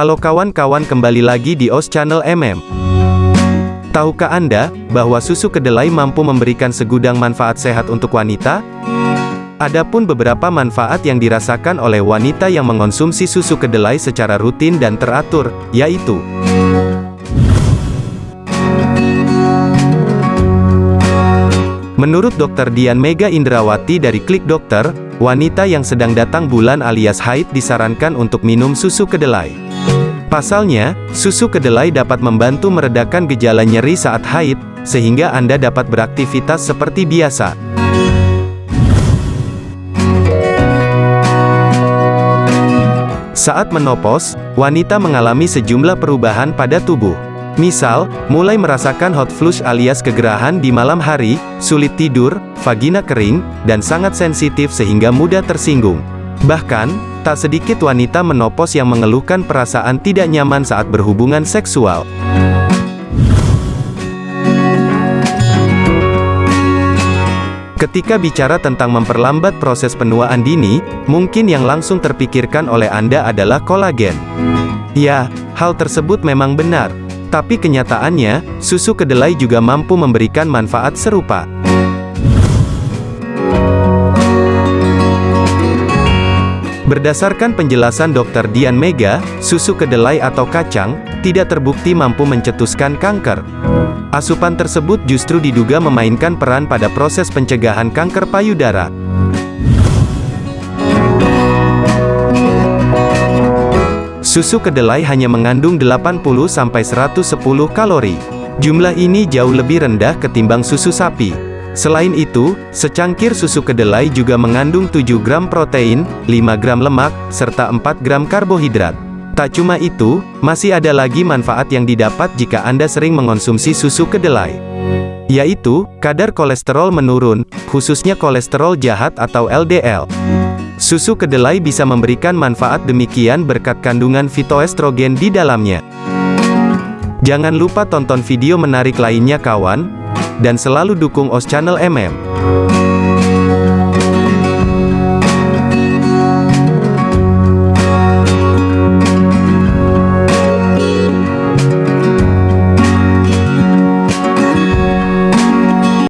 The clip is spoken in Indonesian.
Halo kawan-kawan kembali lagi di OS Channel MM. Tahukah Anda, bahwa susu kedelai mampu memberikan segudang manfaat sehat untuk wanita? Adapun beberapa manfaat yang dirasakan oleh wanita yang mengonsumsi susu kedelai secara rutin dan teratur, yaitu Menurut Dr. Dian Mega Indrawati dari Klik Dokter, wanita yang sedang datang bulan alias haid disarankan untuk minum susu kedelai. Pasalnya, susu kedelai dapat membantu meredakan gejala nyeri saat haid, sehingga Anda dapat beraktivitas seperti biasa. Saat menopause, wanita mengalami sejumlah perubahan pada tubuh. Misal, mulai merasakan hot flush alias kegerahan di malam hari, sulit tidur, vagina kering, dan sangat sensitif sehingga mudah tersinggung. Bahkan, tak sedikit wanita menopos yang mengeluhkan perasaan tidak nyaman saat berhubungan seksual. Ketika bicara tentang memperlambat proses penuaan dini, mungkin yang langsung terpikirkan oleh Anda adalah kolagen. Ya, hal tersebut memang benar, tapi kenyataannya, susu kedelai juga mampu memberikan manfaat serupa. Berdasarkan penjelasan Dr. Dian Mega, susu kedelai atau kacang, tidak terbukti mampu mencetuskan kanker. Asupan tersebut justru diduga memainkan peran pada proses pencegahan kanker payudara. Susu kedelai hanya mengandung 80-110 kalori. Jumlah ini jauh lebih rendah ketimbang susu sapi. Selain itu, secangkir susu kedelai juga mengandung 7 gram protein, 5 gram lemak, serta 4 gram karbohidrat. Tak cuma itu, masih ada lagi manfaat yang didapat jika Anda sering mengonsumsi susu kedelai. Yaitu, kadar kolesterol menurun, khususnya kolesterol jahat atau LDL. Susu kedelai bisa memberikan manfaat demikian berkat kandungan fitoestrogen di dalamnya. Jangan lupa tonton video menarik lainnya kawan, dan selalu dukung OS Channel MM.